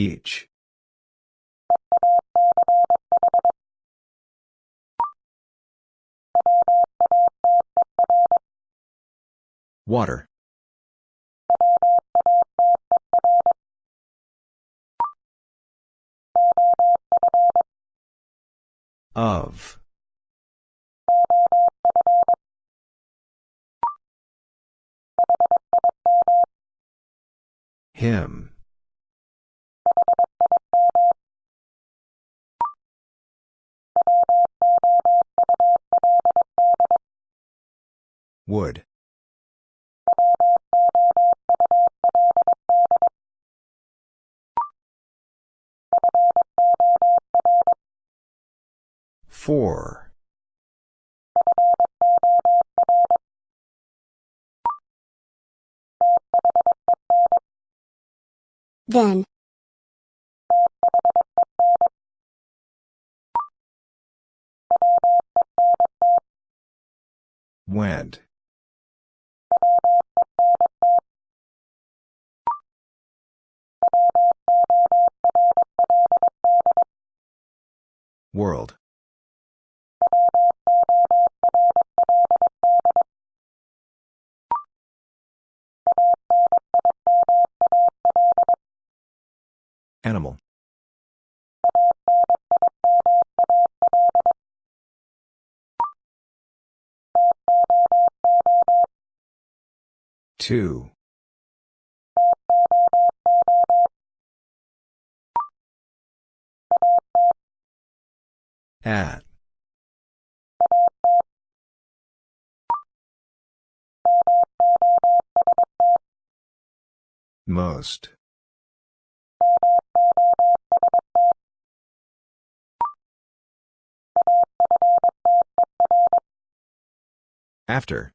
Each. Water. Of. Him. Would. Four. Then. Went. World. Animal. Two. At. Most. After.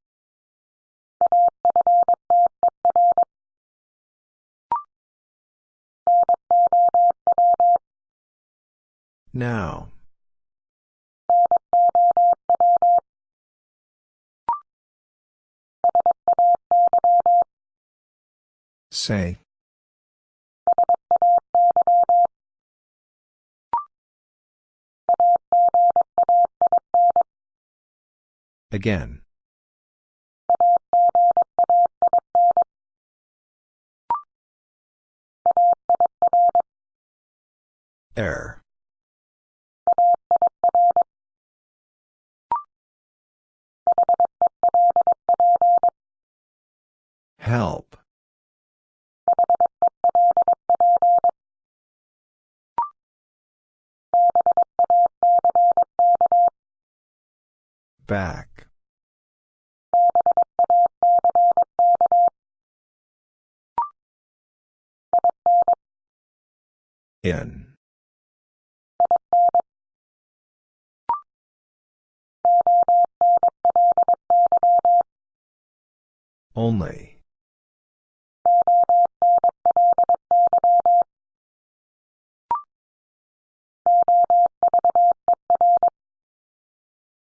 Now. Say. Again. Error. Help. Back. In. Only.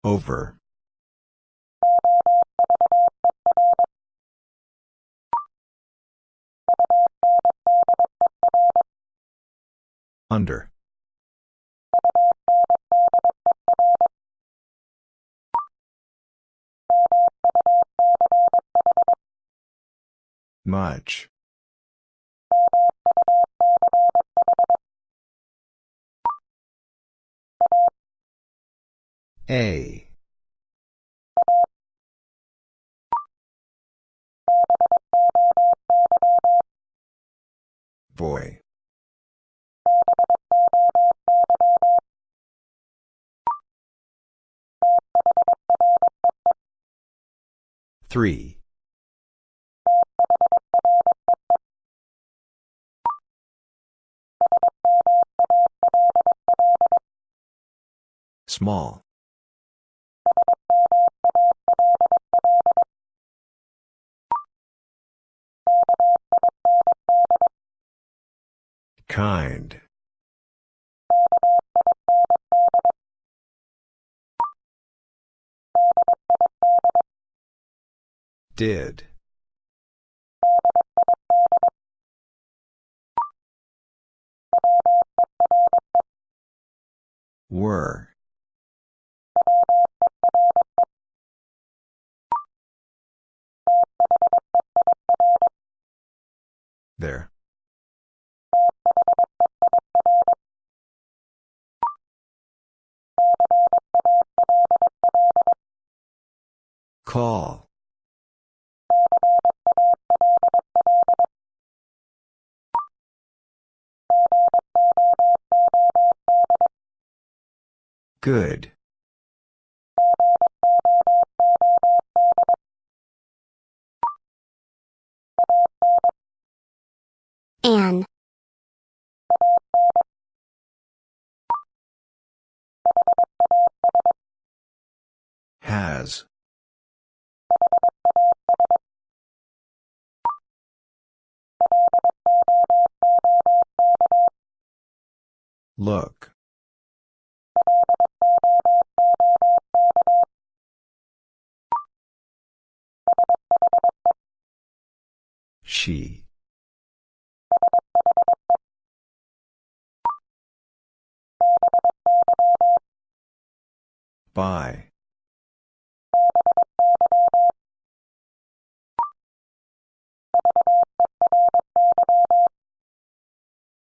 Over. Under. Much. A. Boy. Three. Small. Kind. Did. Were. There. Call. Good. An. Has. Look. She. By.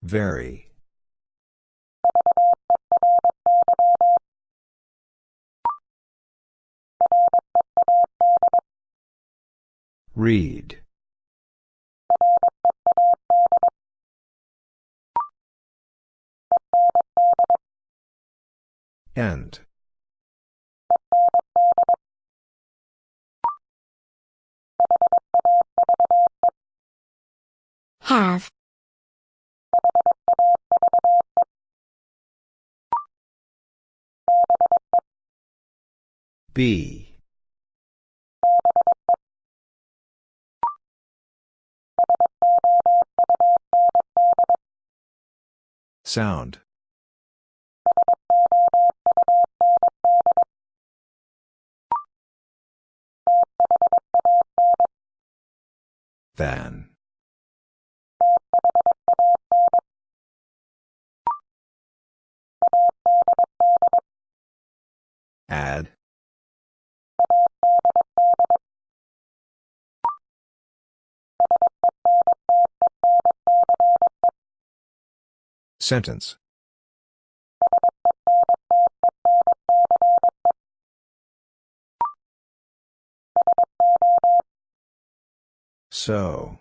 Very. Read. End. Have. B. Sound. Than. Add. Sentence. So.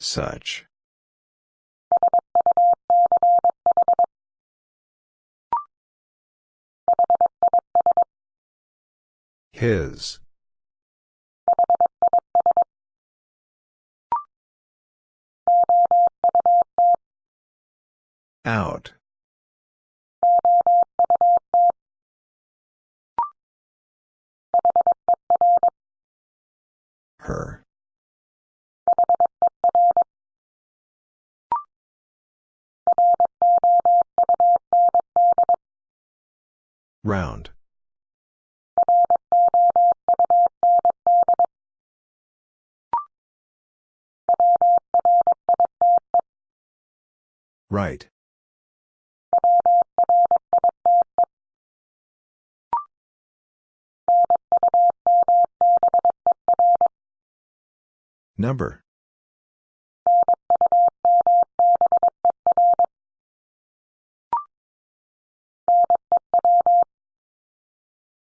Such. His. Out. Her. Round. Right. Number.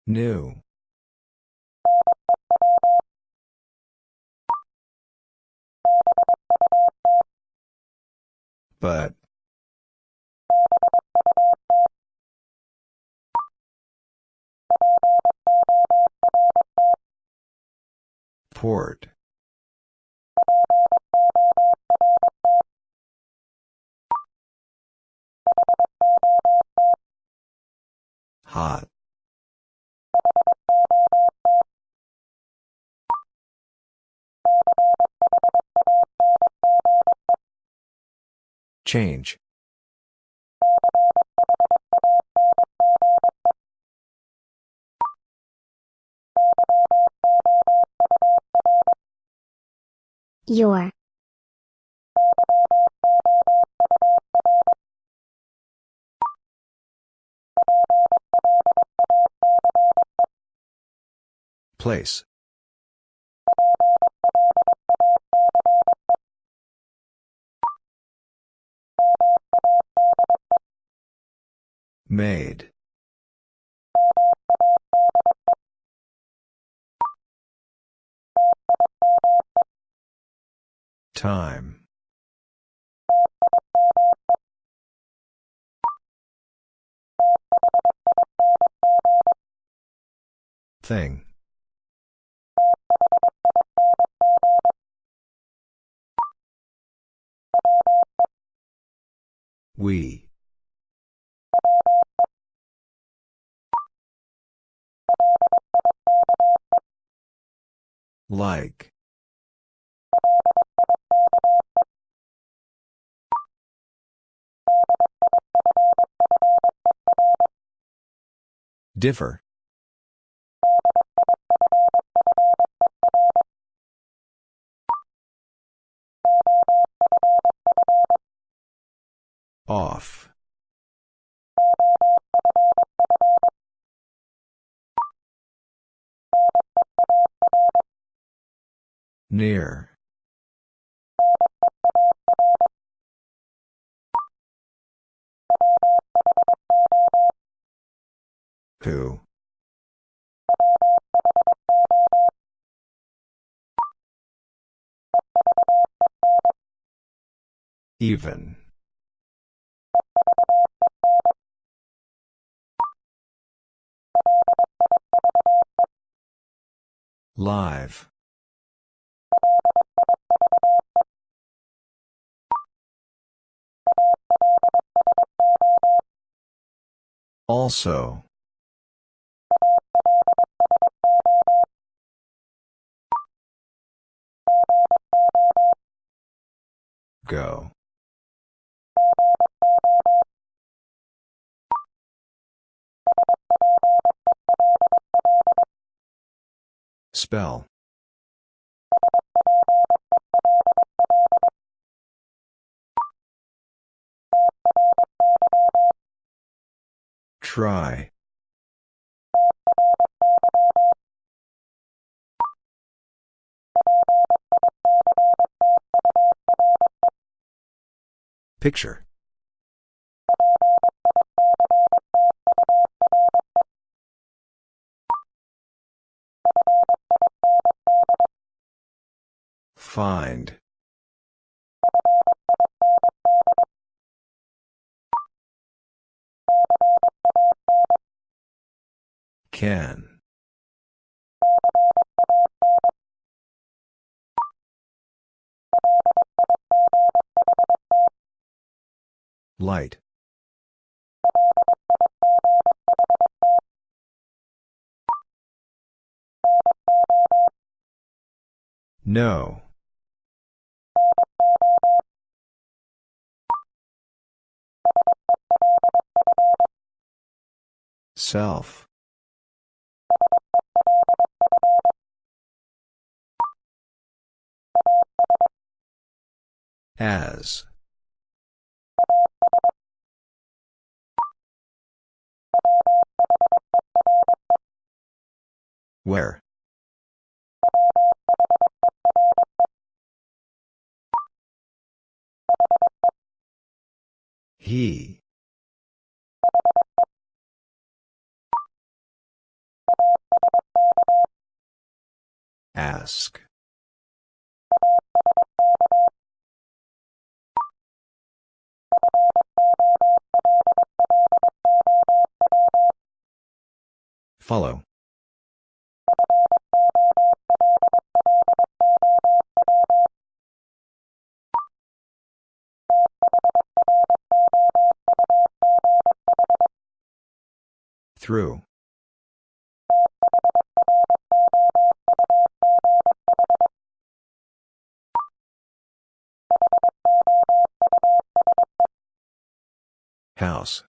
New. But. Port. Hot. Change. Your. Place. Made. Time. Thing. We. Like. Differ. Off. Near. Who? Even. Live. Also. Go. Spell. Try. Picture. Find. Can. Light. No. Self. As. Where? He. Ask. Follow. Through. House.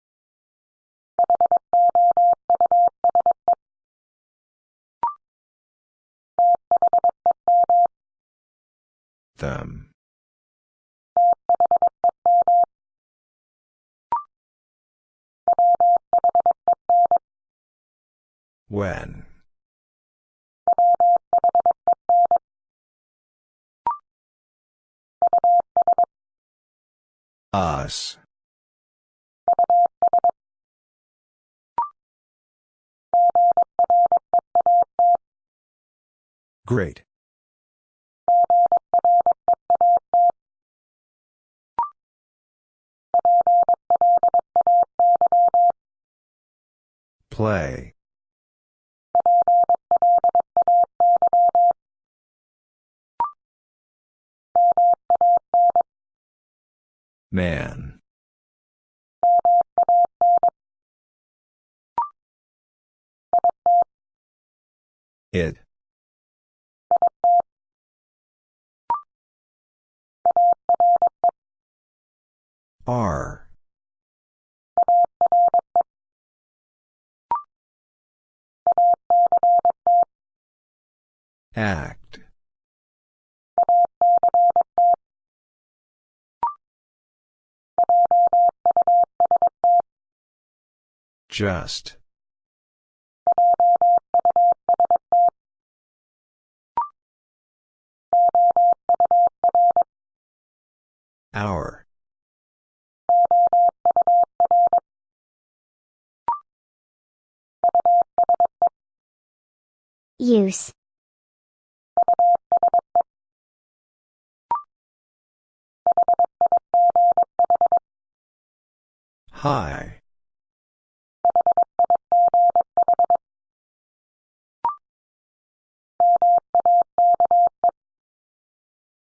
Them. When. Us. Great. Play. Man. It. R. Act. Just. Hour. Use. High.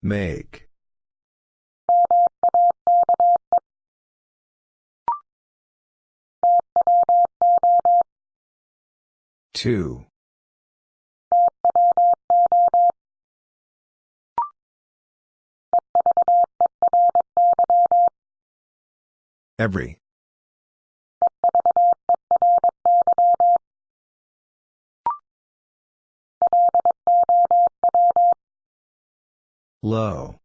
Make. Two. Every. Low.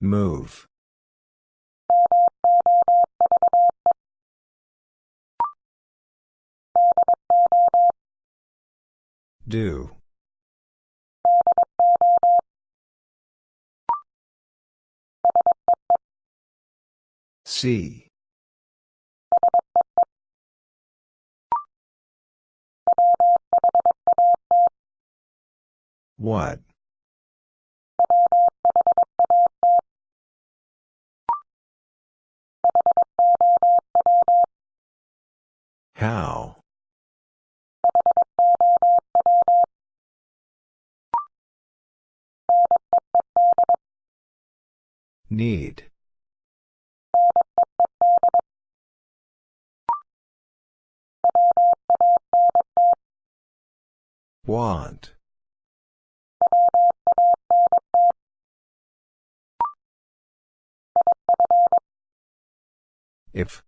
Move. Do. See. What? How? Need. Want. If.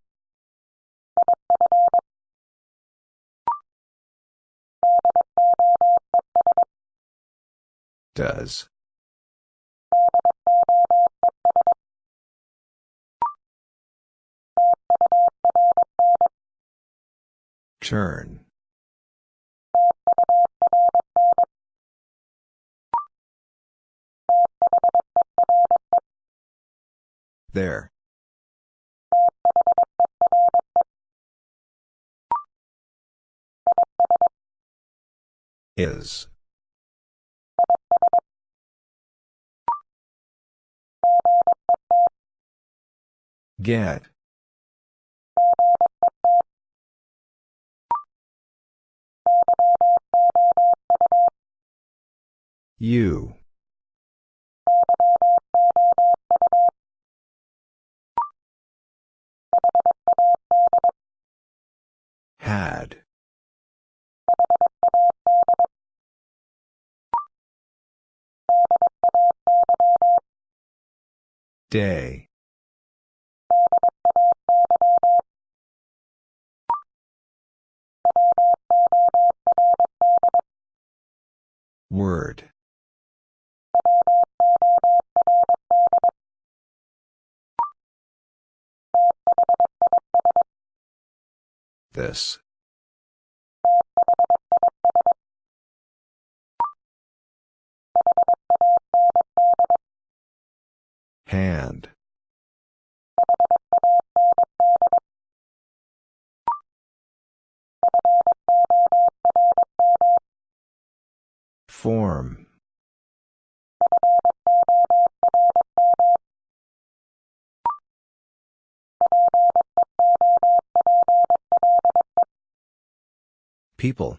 Does. Turn. There. Is. Get. You. Had. Day. Word. This. Hand. Form. People.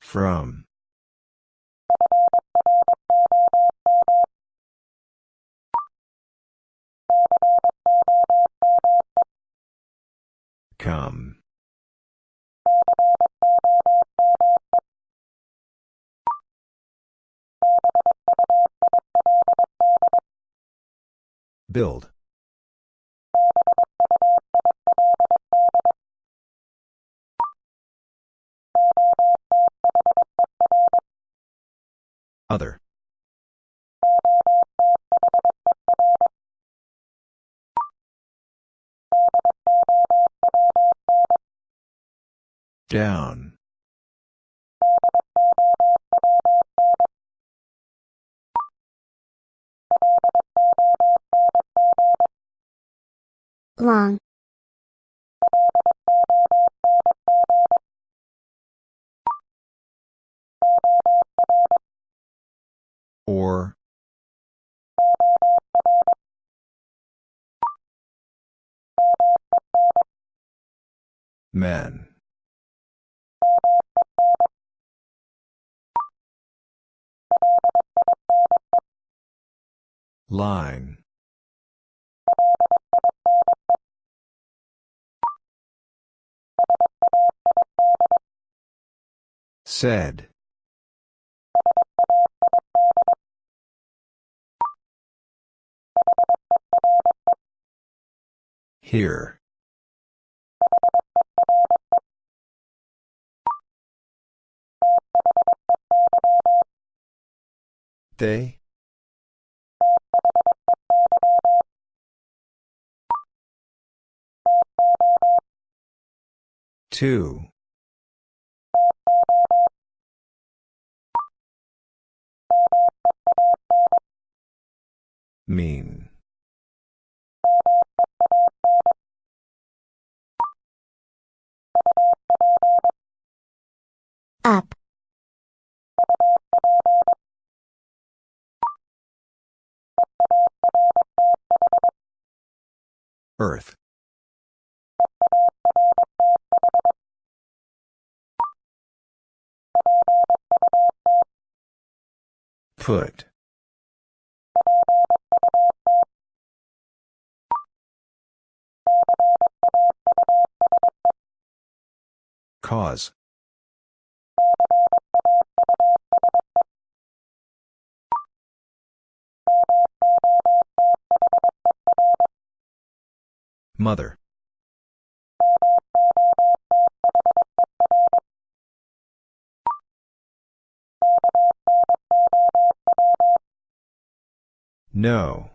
From. Come. Build. Other. Down. long, Or. Men. Line. Said. Here. They? Two. Mean. up, Earth. Put. Cause. Mother. No.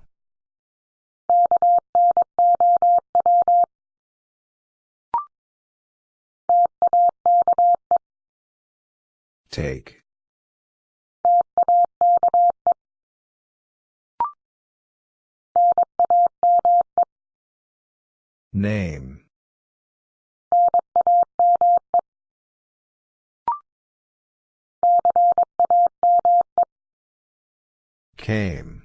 Take. Name. Came.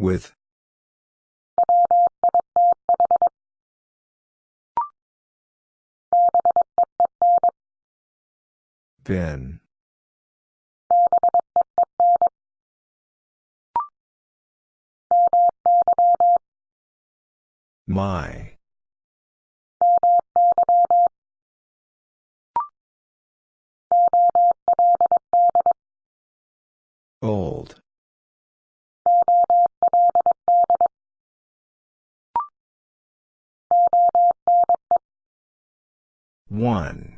With. Been. My. Old. One.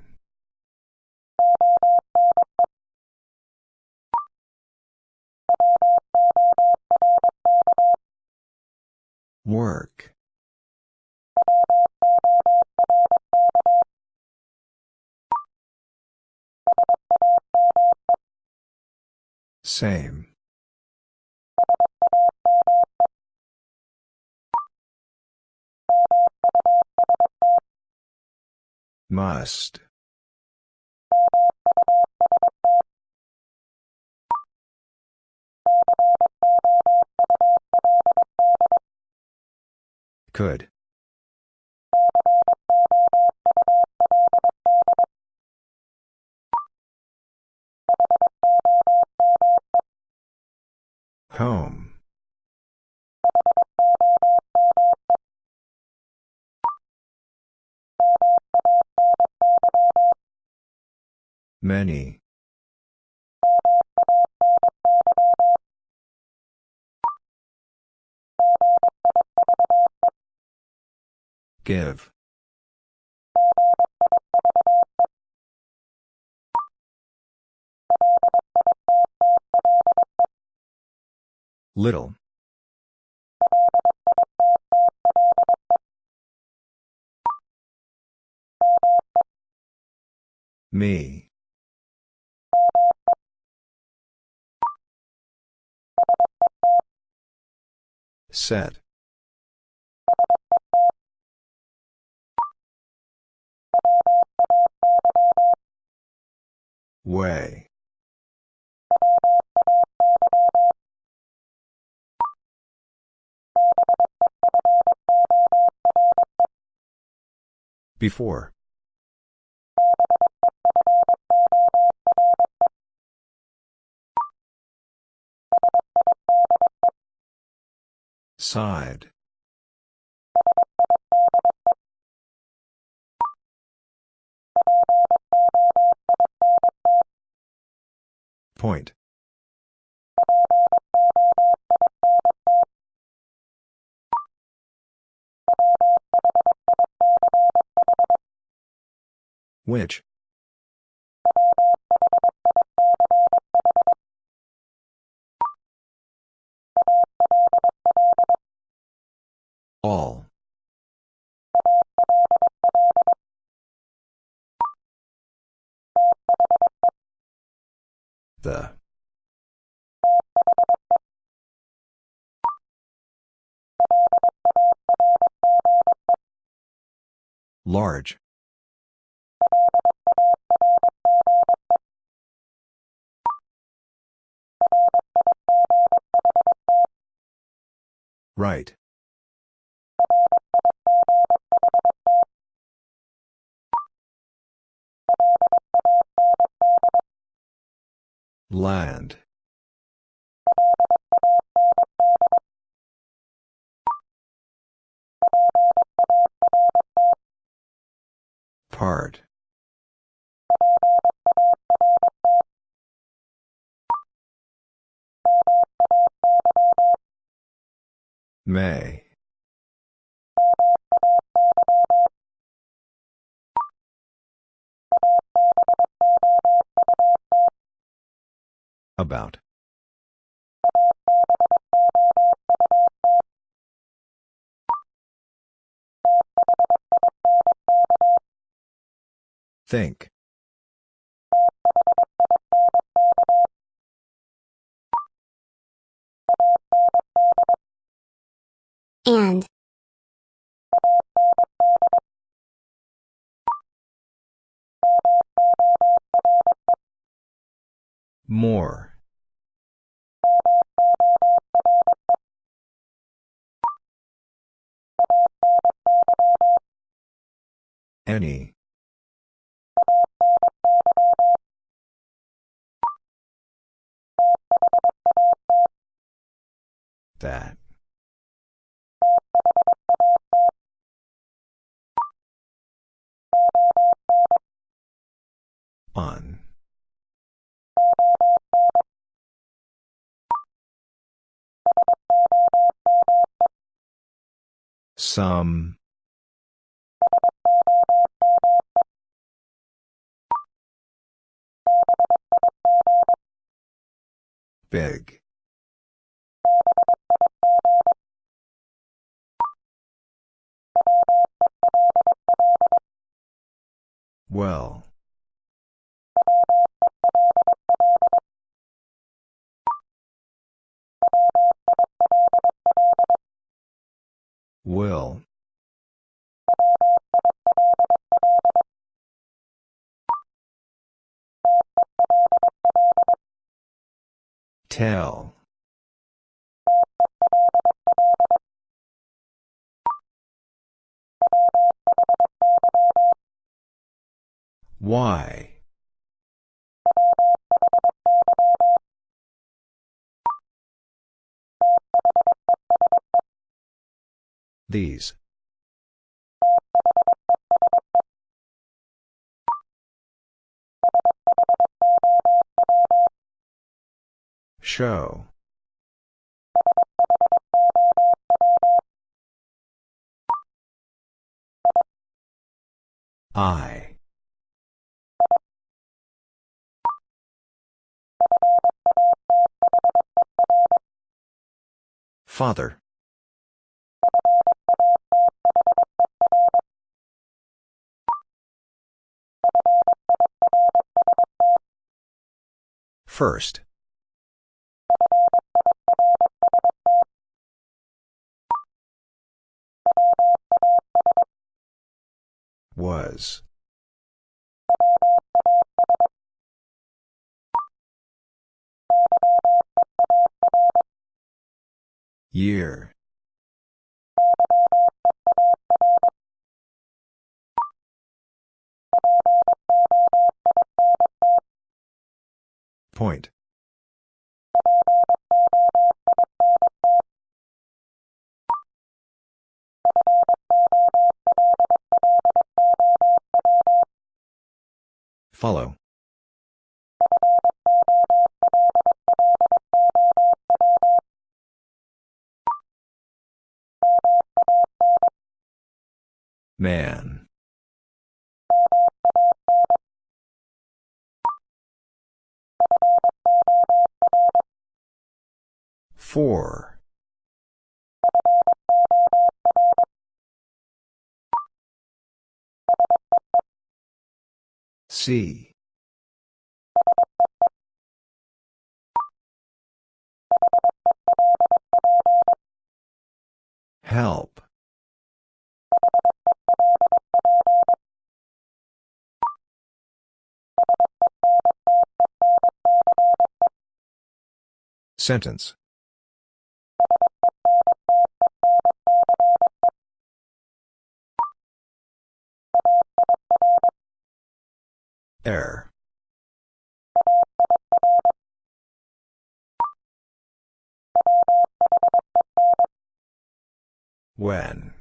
Work. Same. Must. Could. Home. Many. Give. Little. Me. Set. Way. Before. Side. Point. Which? All. The. Large. Right. Land. Part. May. About. Think. And. More. Any. That. On. Some. Big. Well. Will. Tell. Why? These. Show. I. Father. First. Was. Year. Point. Follow. Man. Four. C. Help. Sentence. Air. When.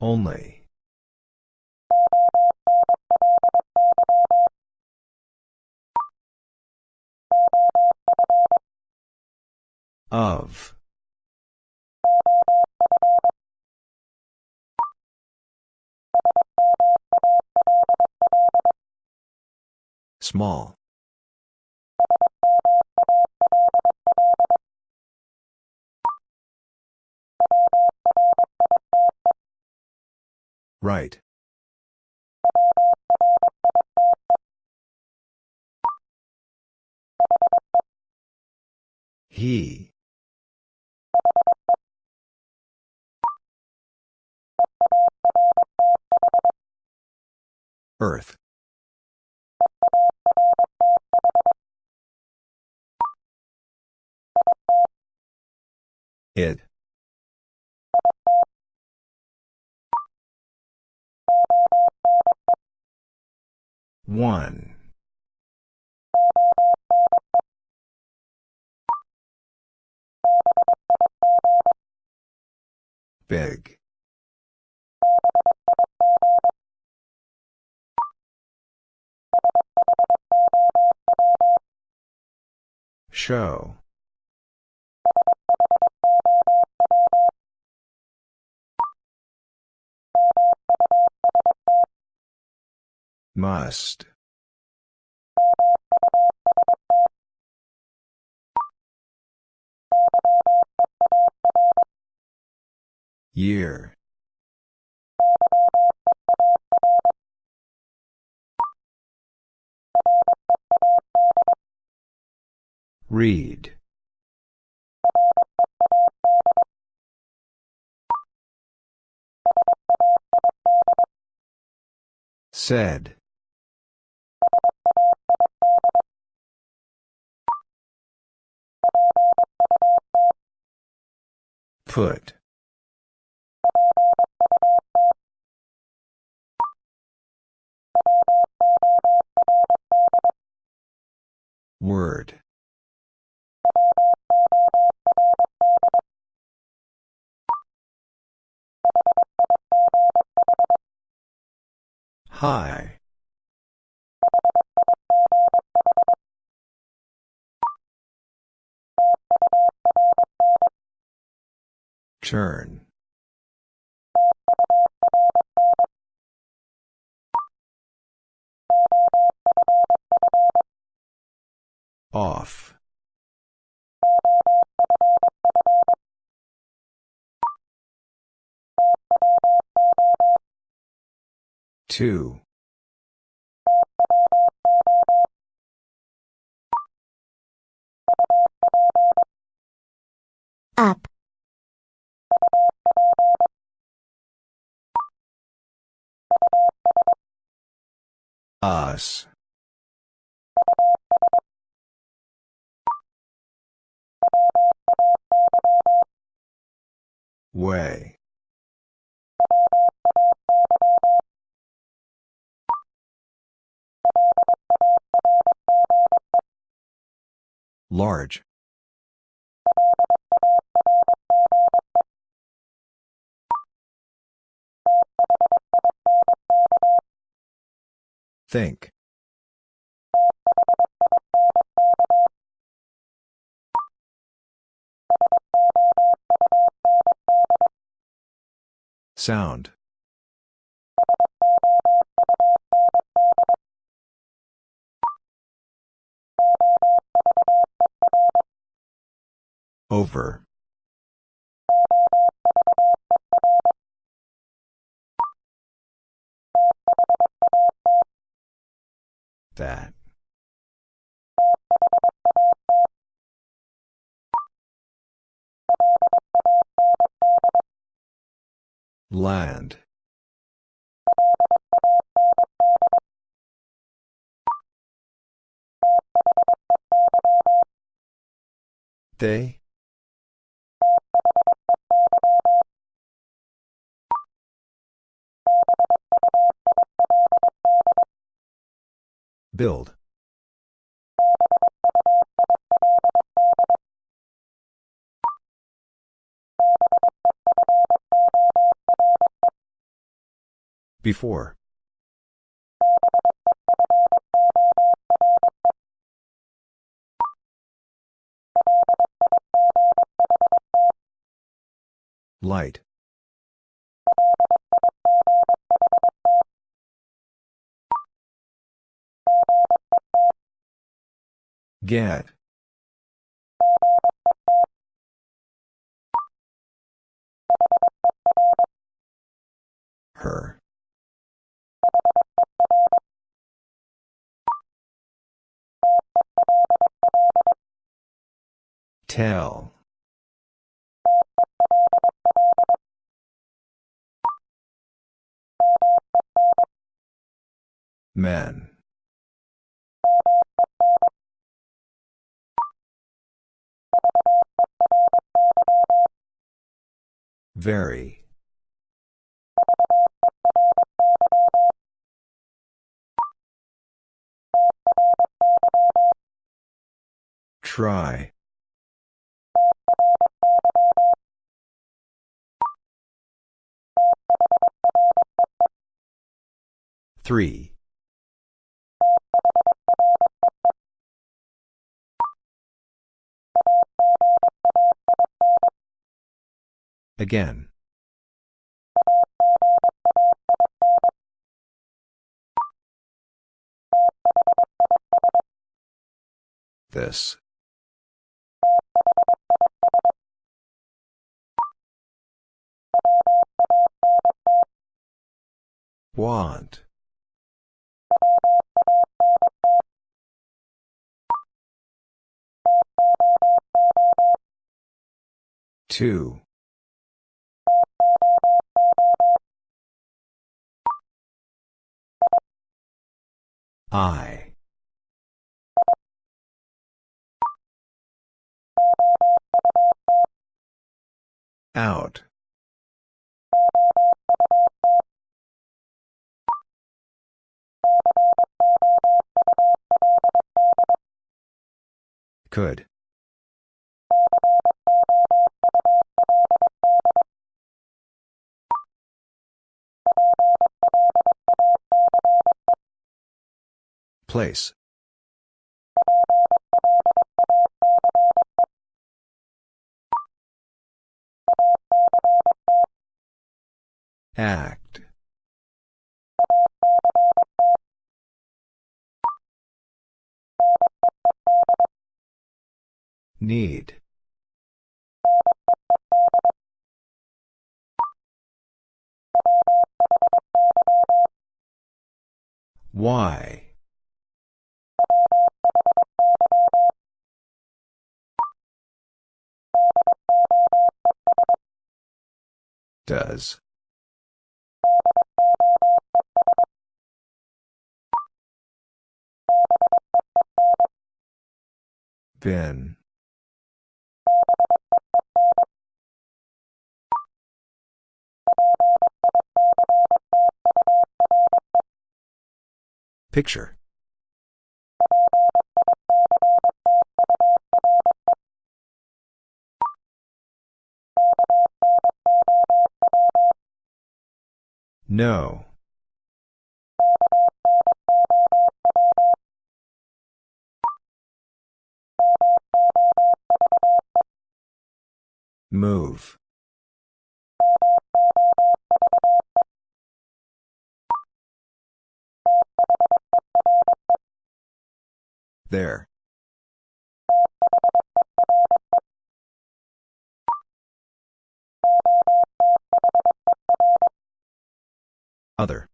Only. Of. Small. Right. He. Earth. It. One. Big. Show. Must. Year. Read. Said. Put. Word. High. Turn. Off. Two. Up. Us. Way. Large. Think. Sound. Over. That. Land. They? Build. Before. Light. Get. Her. Tell. Men. Very. Try. Three. Again. This. Want. Two. I. Out. Could. Place. Act. Need. Why? Does. Been. Picture. No. Move. There. Other.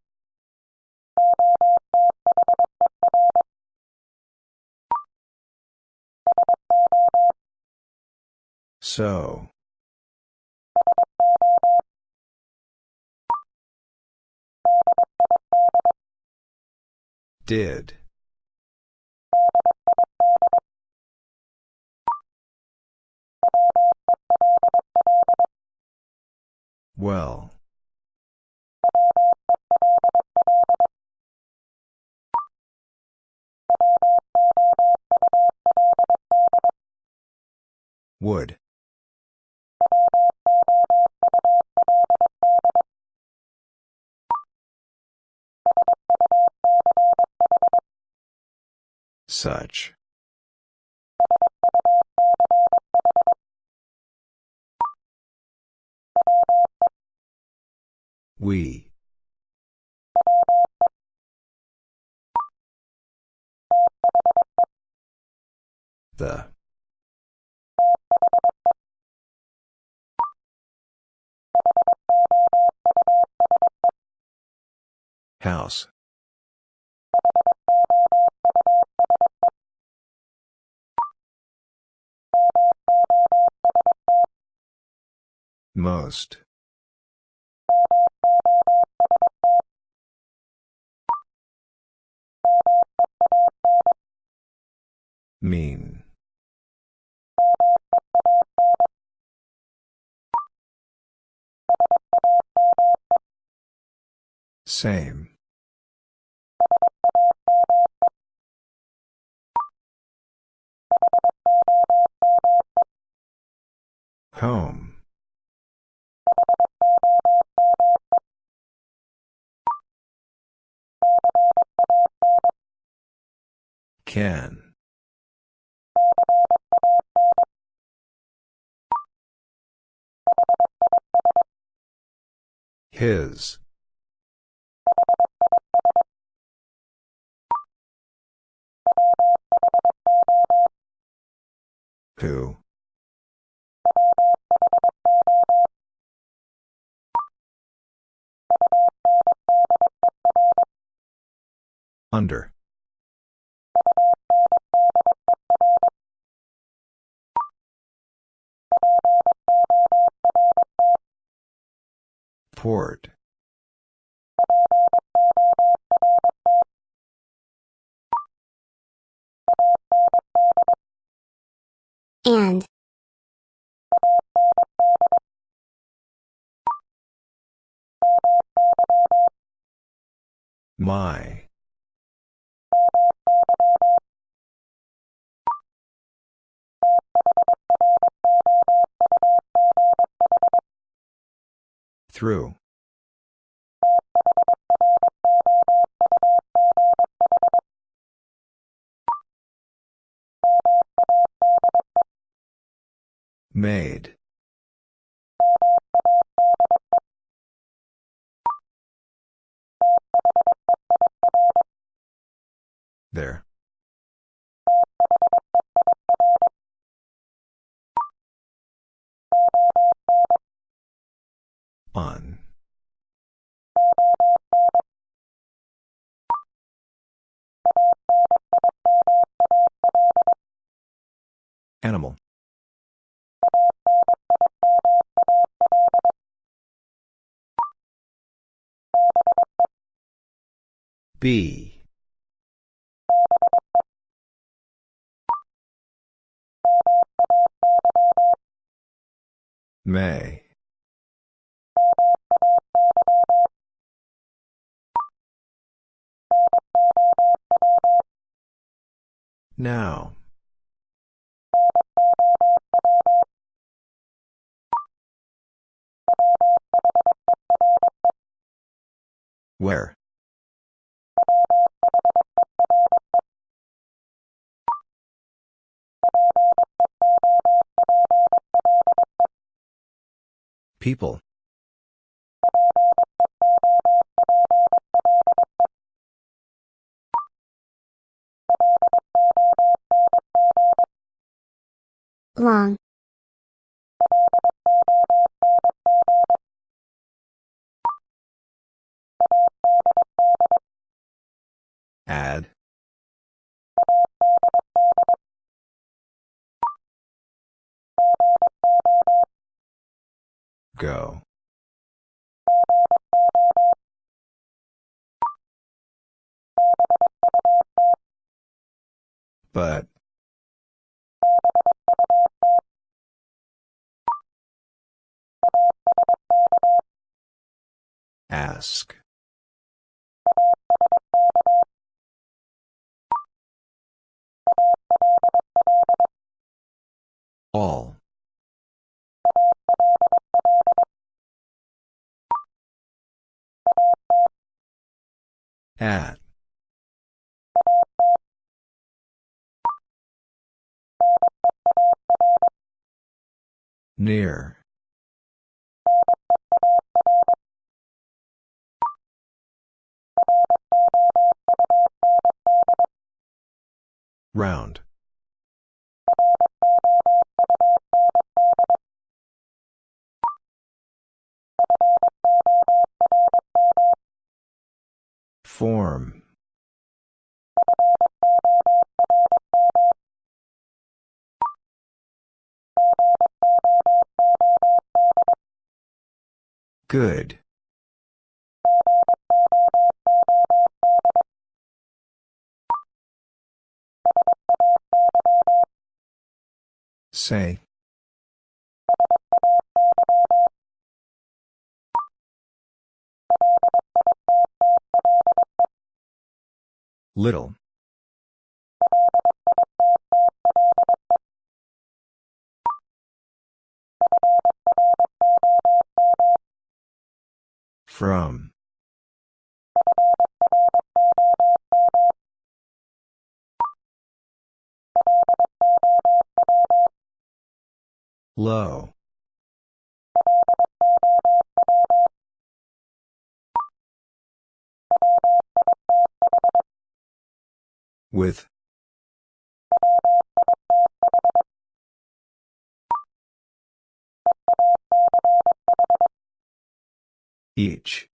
So. Did. Well. Would. Such. We. The. House. Most. Mean. Same. Home. Can. His. Who? Under. Port. And. My. Through. Made. There. On. Animal. B. May. Now. Where? People. Long. Add. Go. But. Ask. All. At. Near. Round. Form. Good. Say. Little. From. Low. With. Each.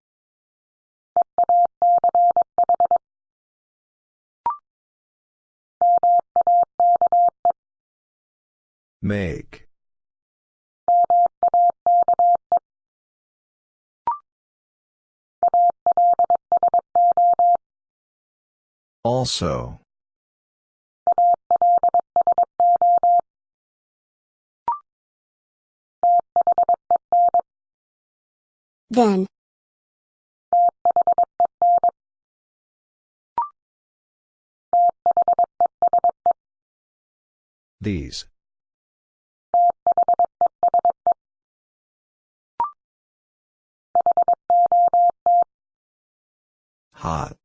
Make. Also. Then. These. Hot.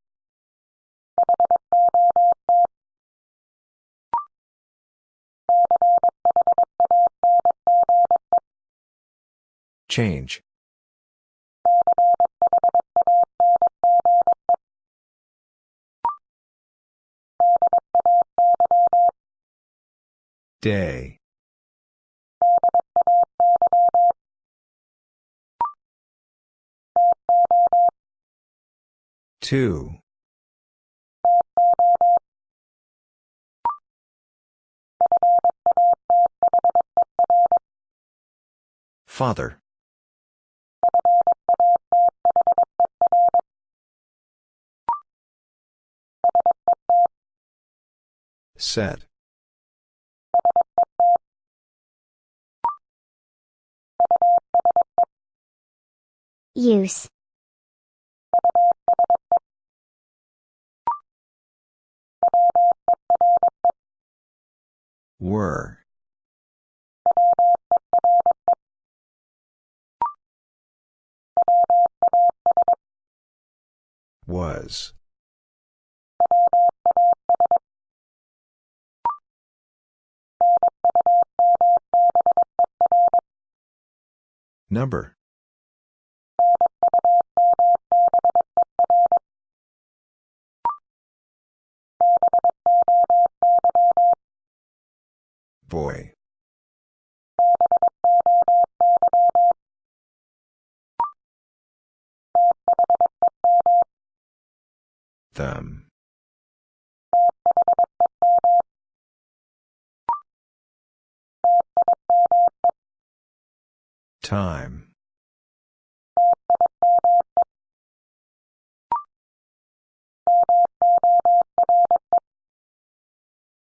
Change. Day. Two. Father. Set. Use. Were. Was. Number. Boy. Them. Time.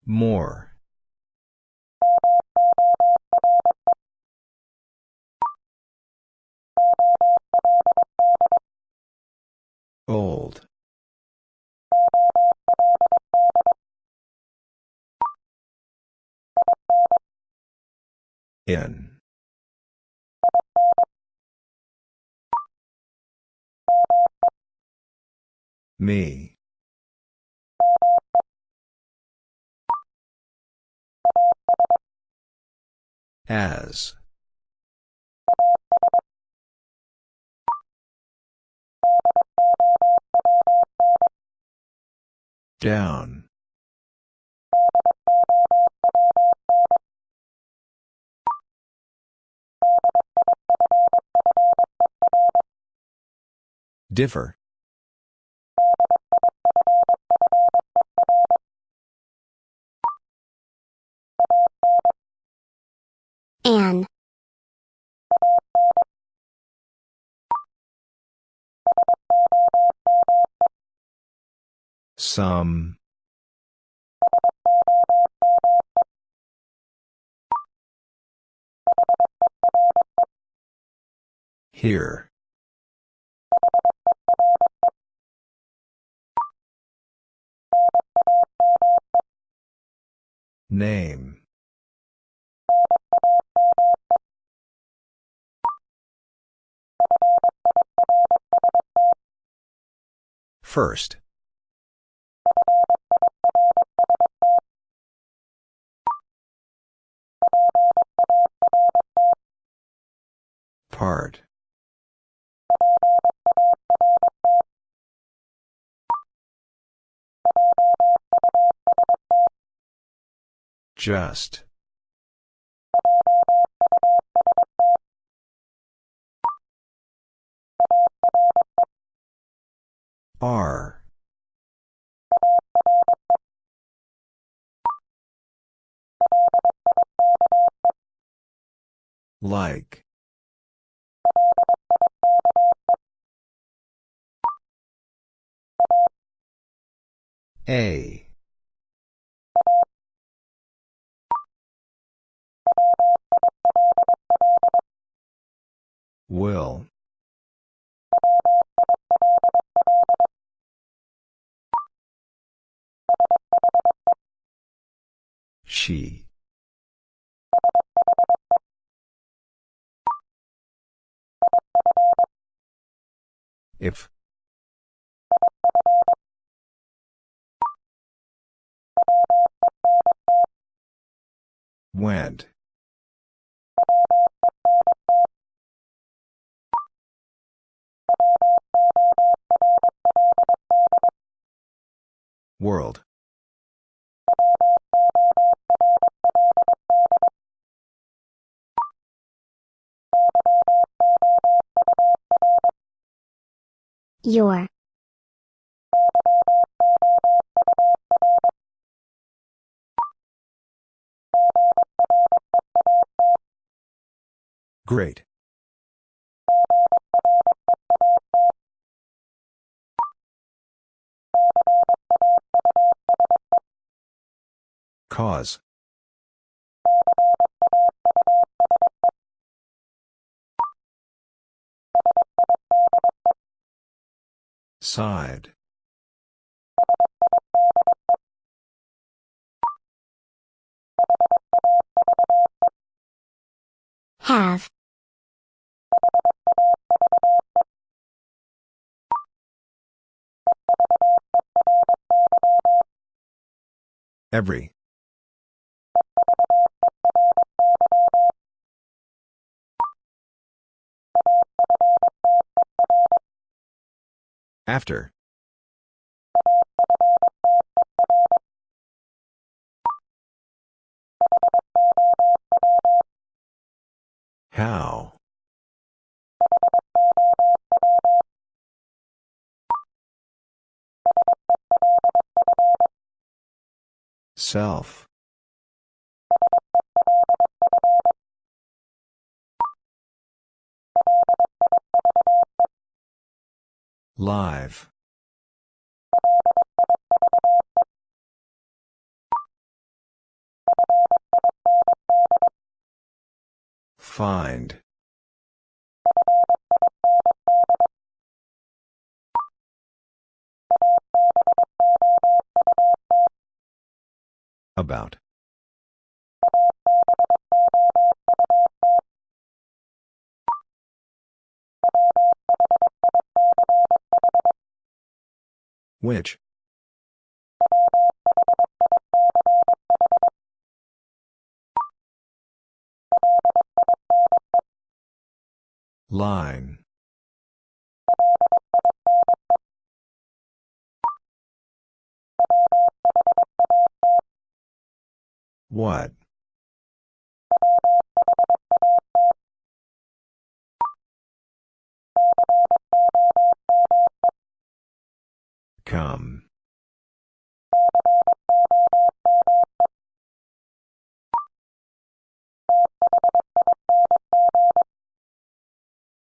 More. Old. In. Me. As. Down. Differ. An. Some. Here. Name. First. Part. Just. R. Like. A. Will. She. If. Went. World. Your. Great. Cause. Side. Have. Every. After. How? Self. Live. Find. About. Which? Line. What? Come.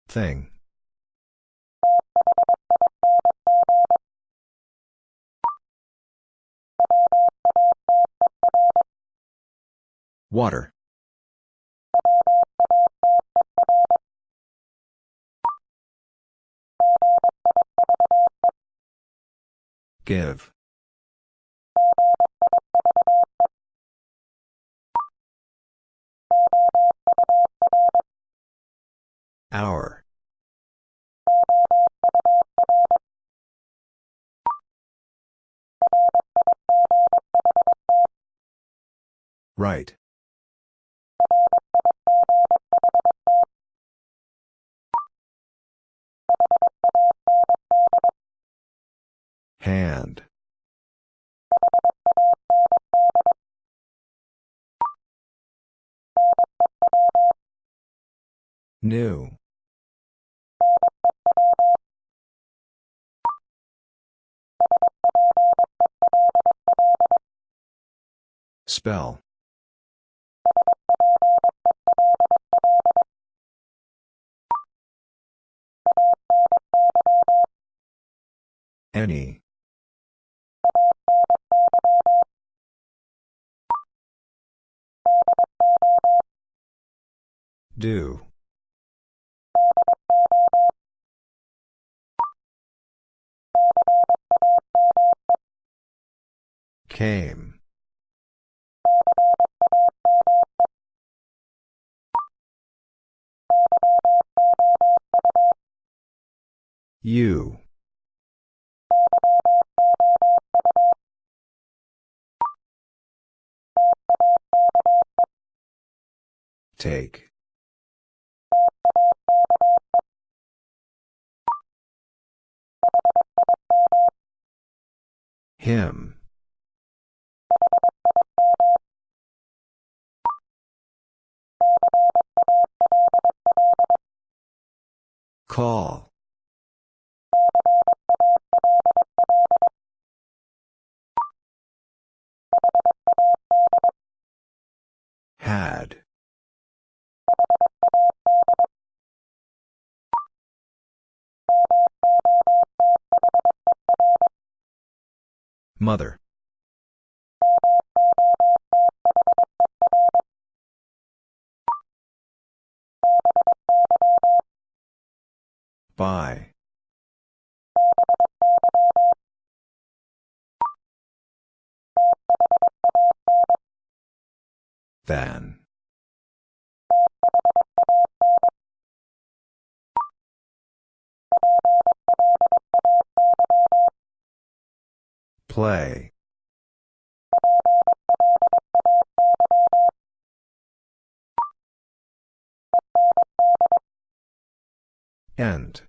Thing. Water. Give. Hour. Right. Hand. New. Spell. Any. Do. Came. You. Take. Him. Call. Had. Mother. By. Than. Play. End.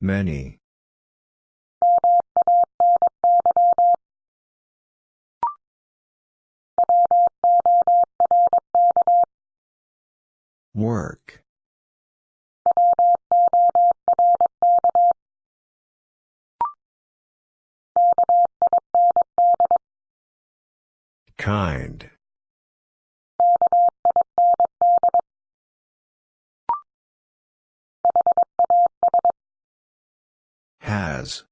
Many. Work. Kind. Has.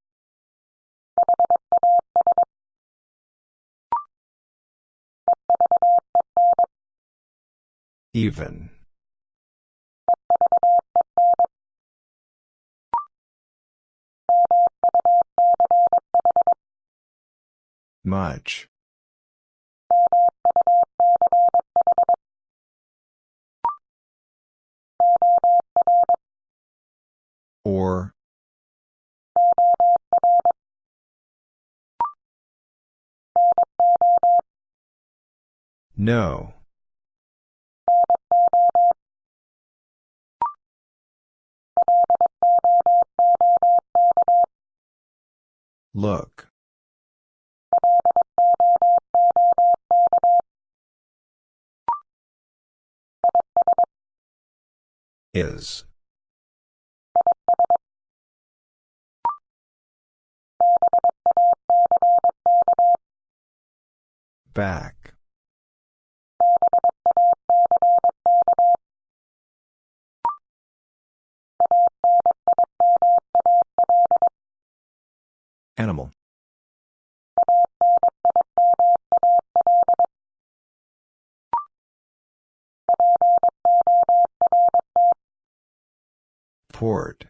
Even. Much. Or. No. Look. Is. Back. Animal. Port.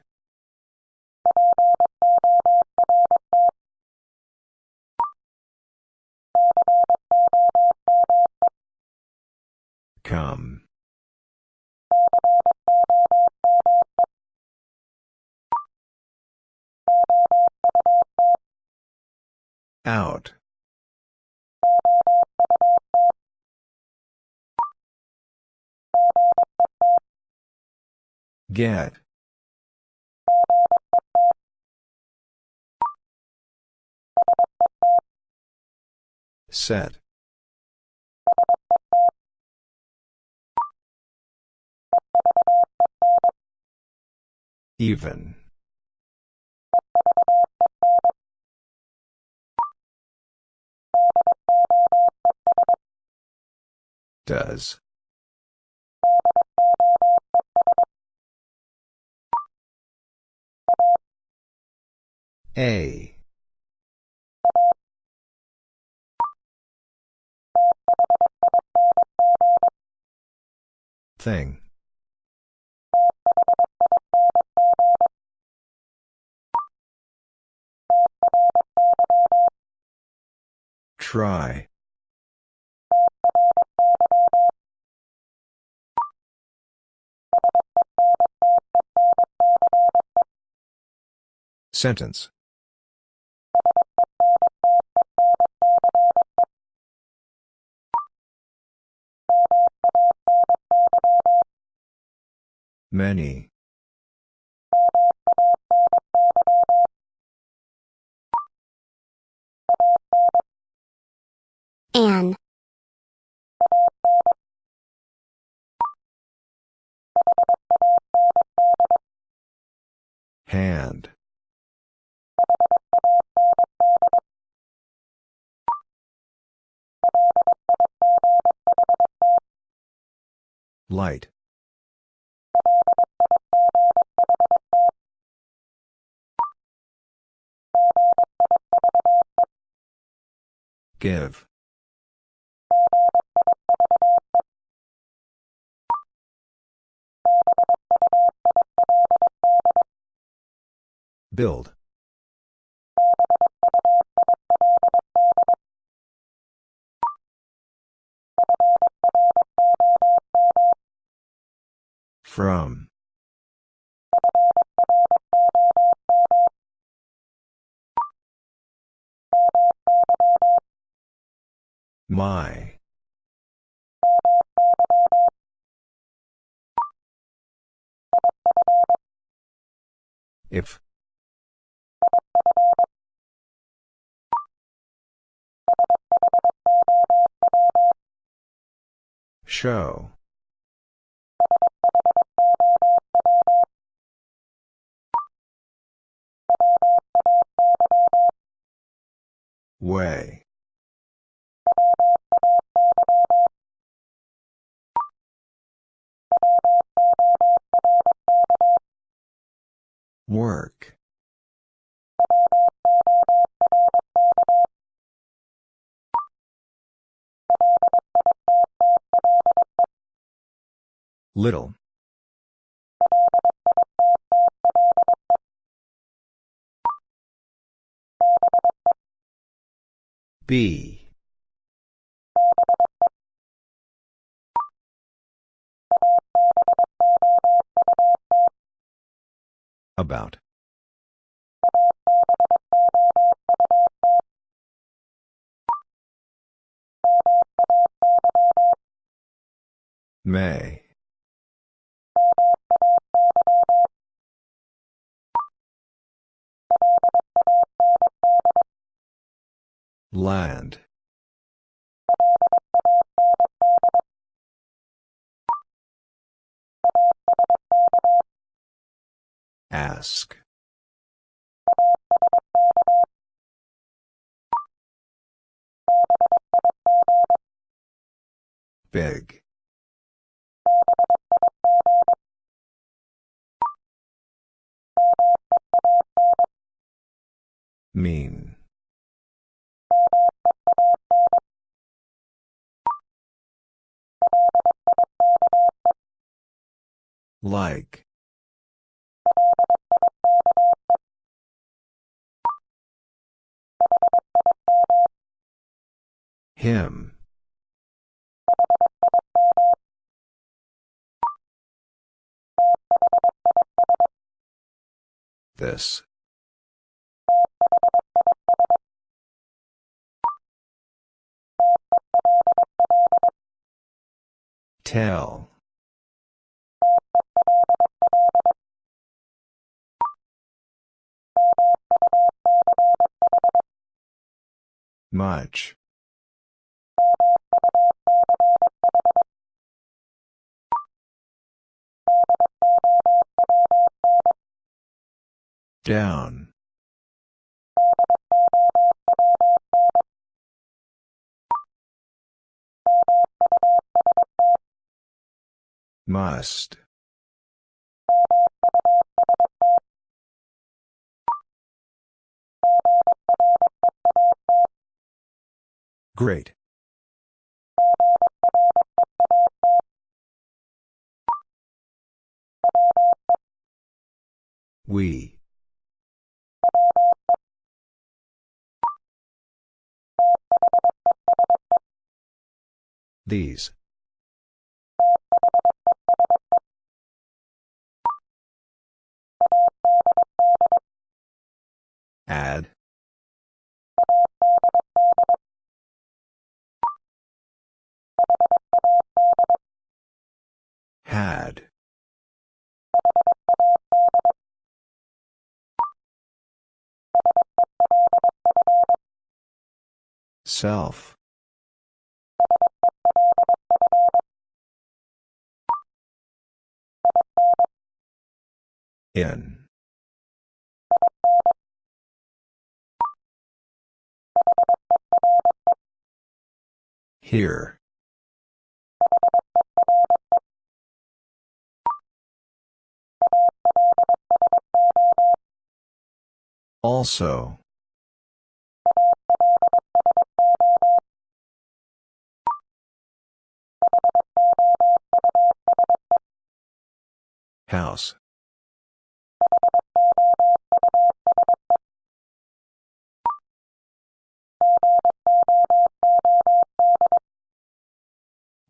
Come. Out. Get. Set. Even. Does. A. Thing. Try. Sentence. Many. An. Hand. Light. Give. Build. From. My. If. Show. Way. Work. Little. B. About. May. Land. Ask. Big. Mean. Like. Him. This. Tell. Much. Down. Must. Great. We. These. Add. Had. Self. In. Here. Also. House.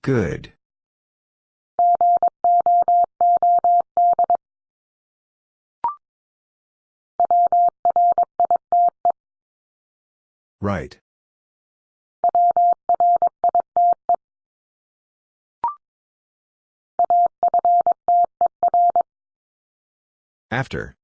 Good. Right. After.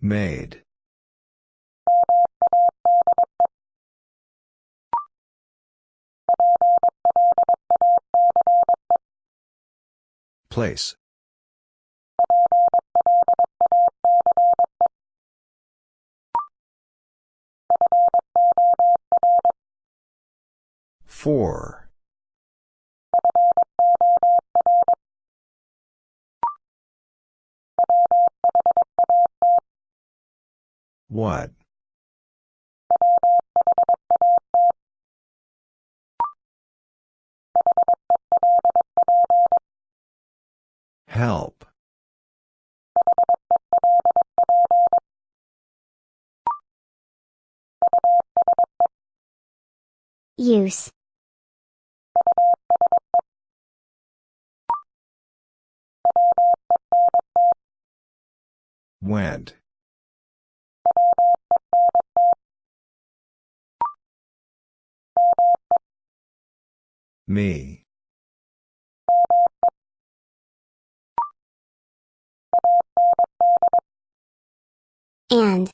Made. Place. Four. What? Help. Use. Went. Me. And.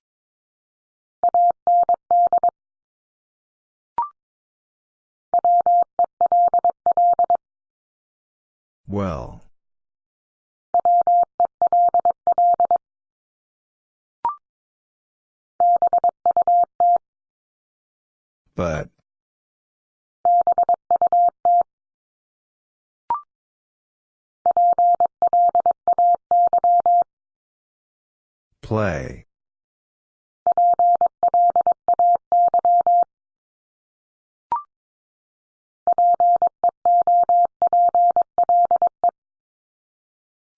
Well. But. Play.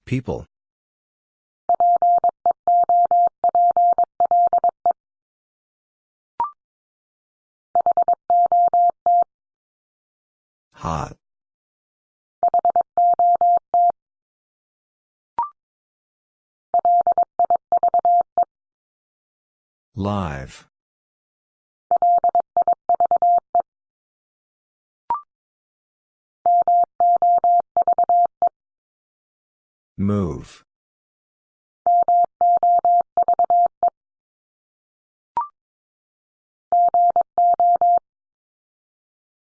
People. Hot. Live. Move.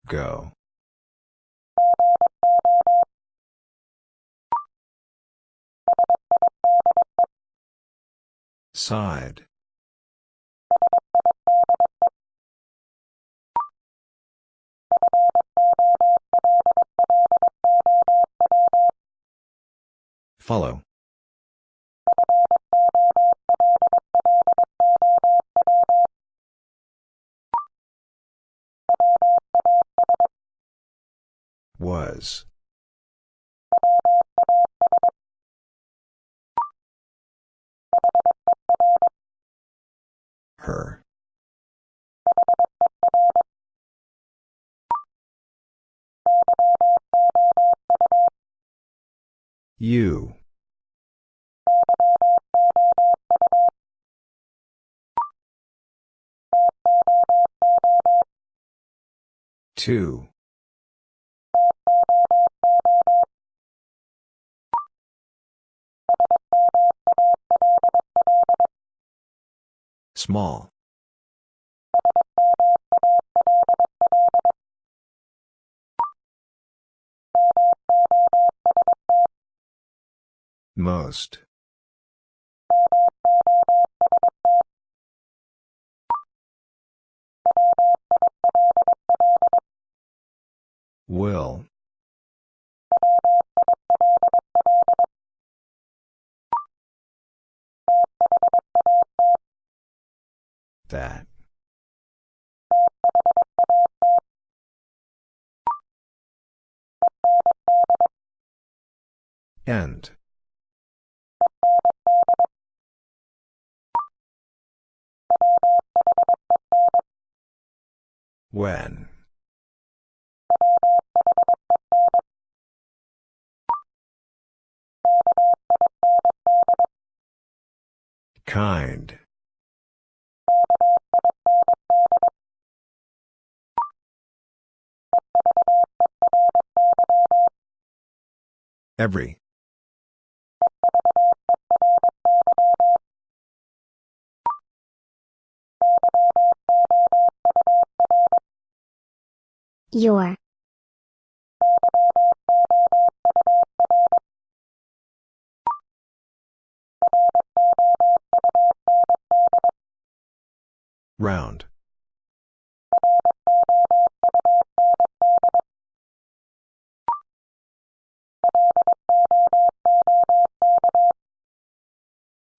Go. Side. Follow. Was. You. Two. Small. Most. Will. That. End. When. Kind. Every. Your. Round.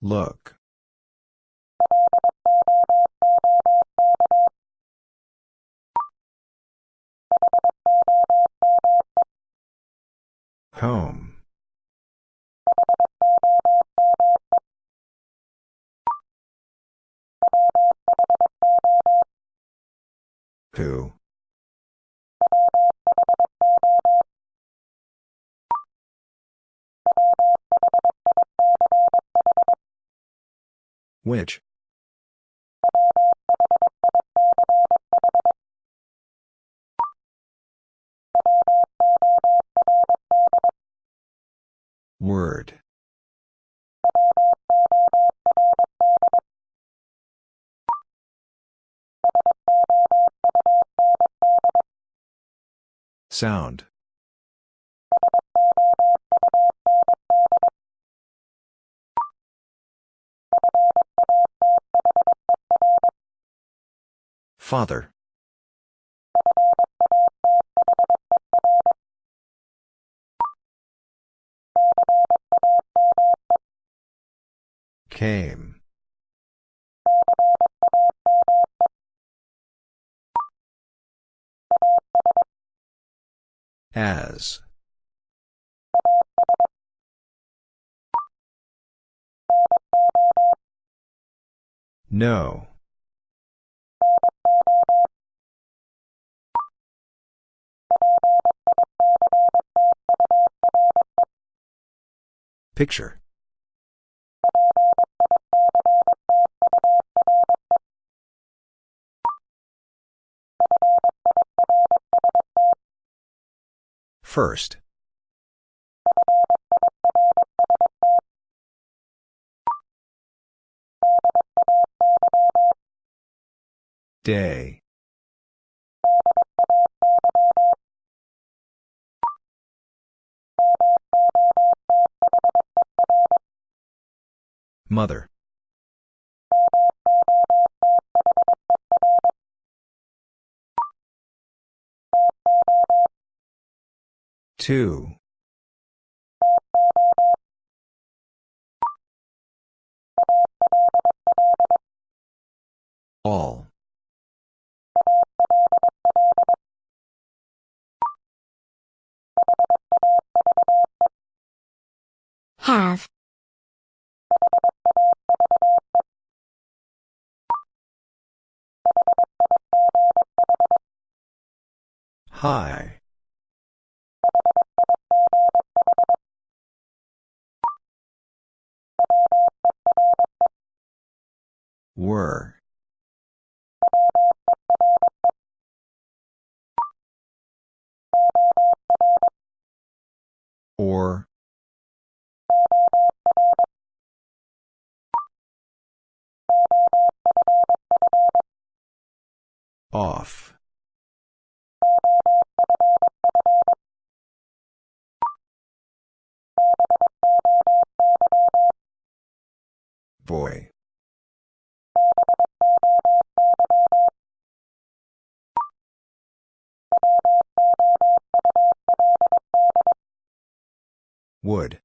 Look. Home. Who? Which? Sound. Father. Came. As. No. Picture. First. Day. Mother. Two. All. Have. High. Were. Or. Off. Boy. Would.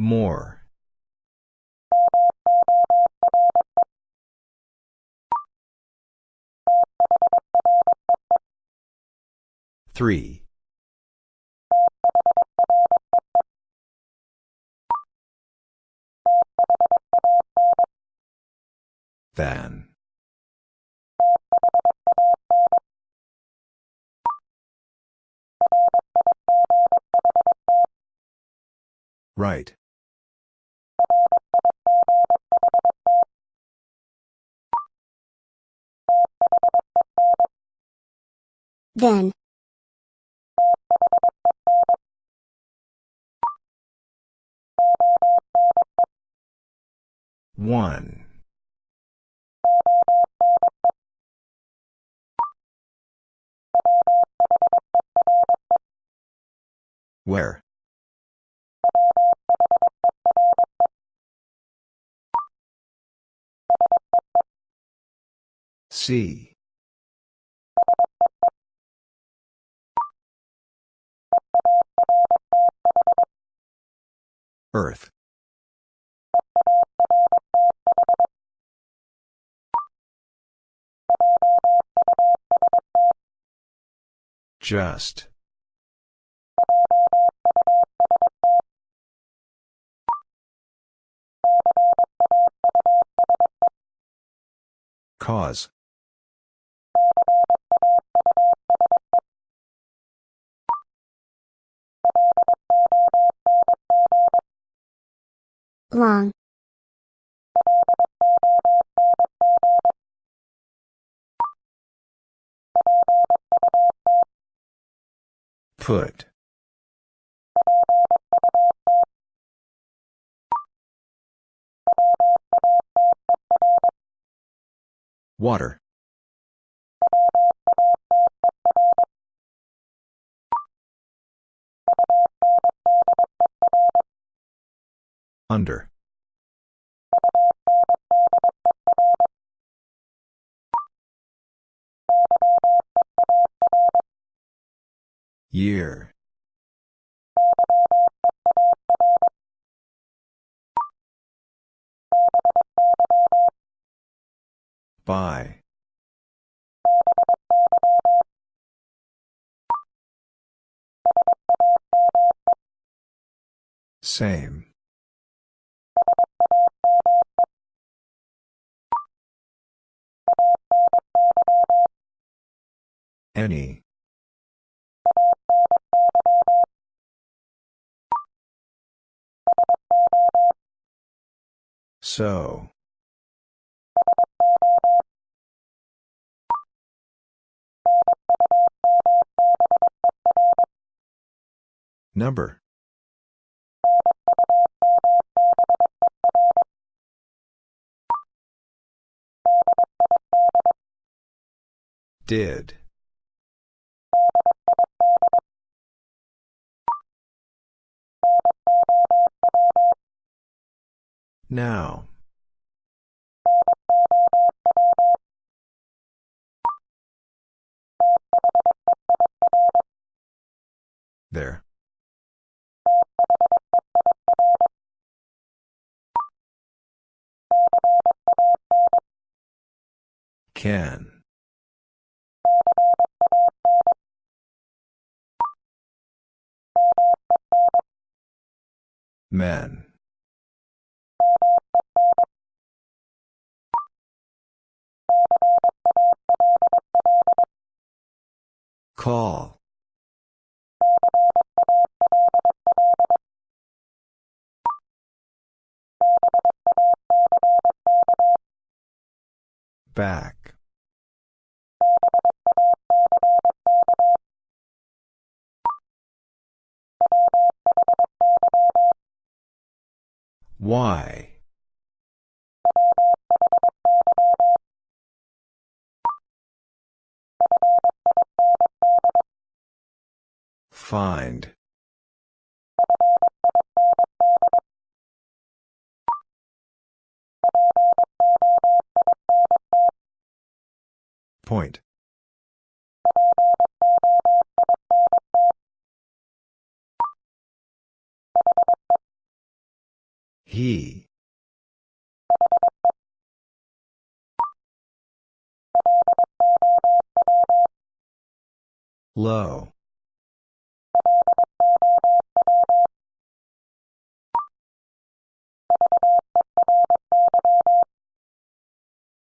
More. Three. Than. Right. Then. One. Where? See. Earth. Just. Cause. Long. Put. Water. Under. Year. By. Same. Any. So. Number. Did. Now. There. Can. Men. Call. Back. Why? Find. Point. He. Low.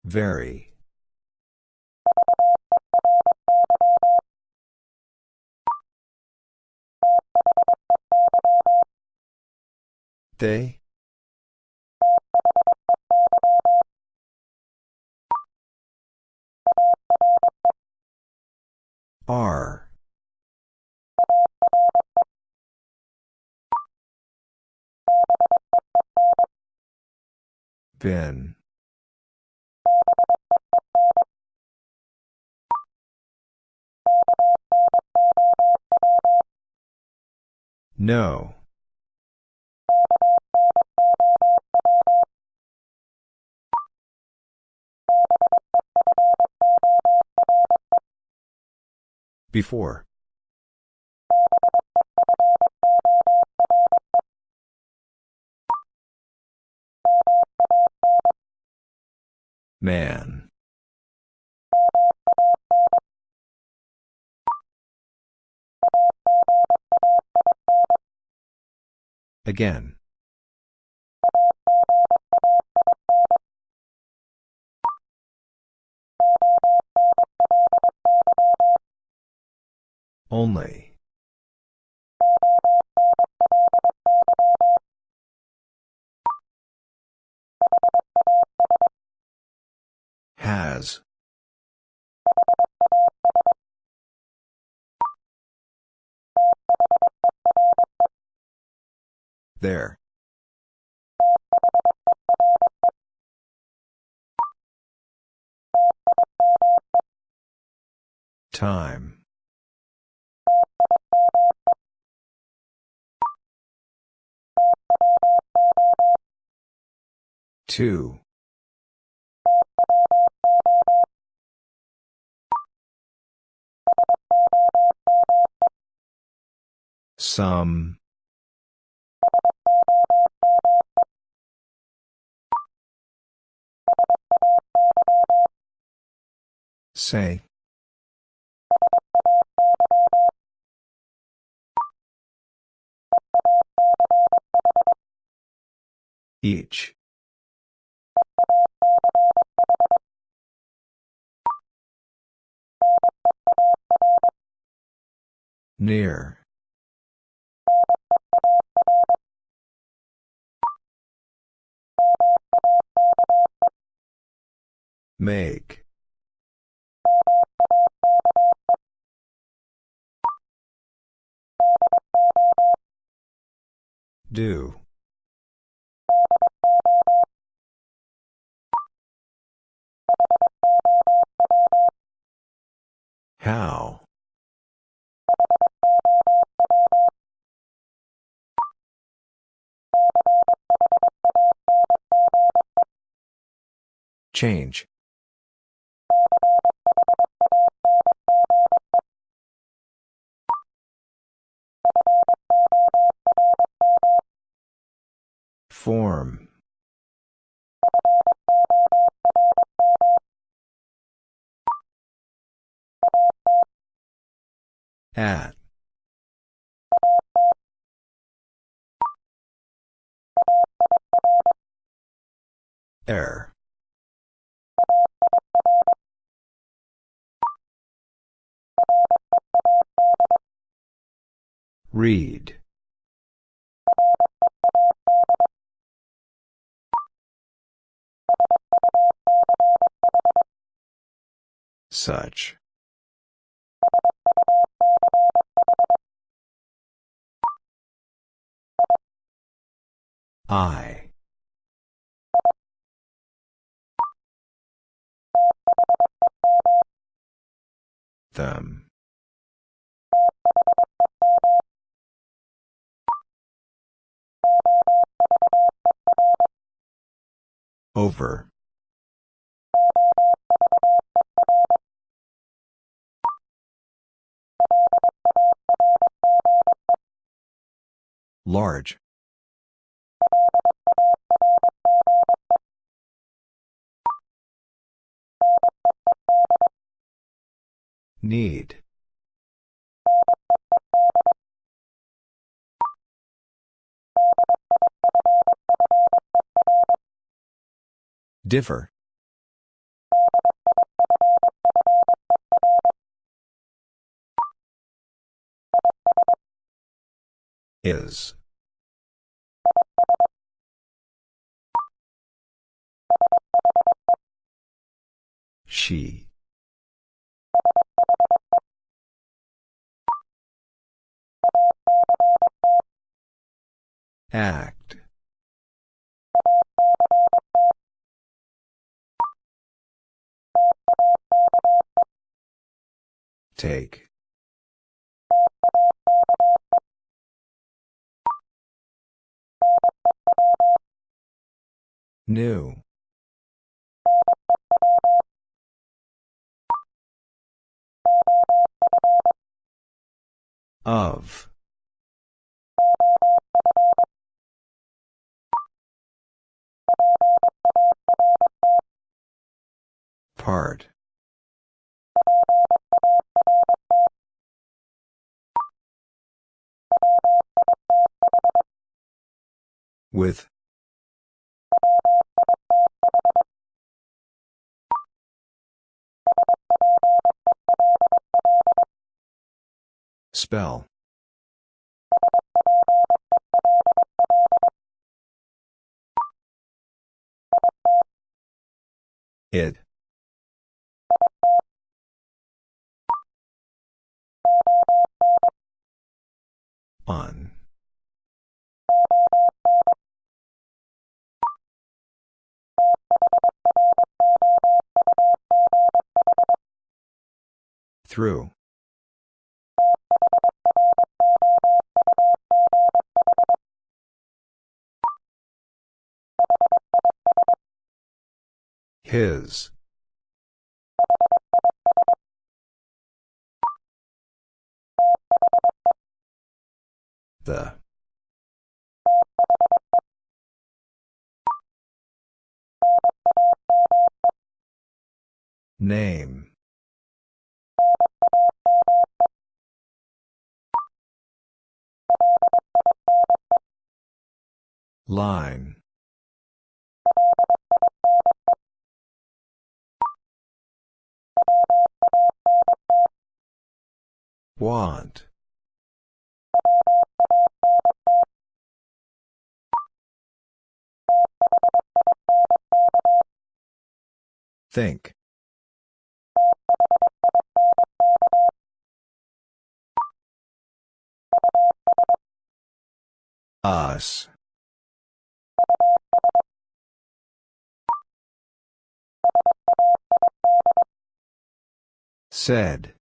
Very. They? Are. Been. No. Before. Man. Again. Only. Has. There. Time. Two. Some. Say. Each. Near. Make. Do. How? Change. Form. At. Air. Read. Such. I. Them. Over. Large. Need. Differ. Is. She. Act. Take. New. Of. Part. With. Spell. It. On. Through. His. The. Name. Line. Want. Think. Us. Said.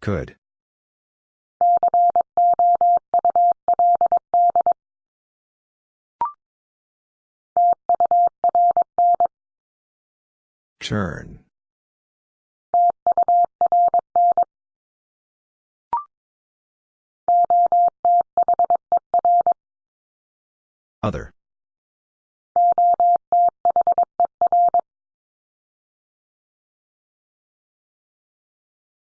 Could. Turn. Other.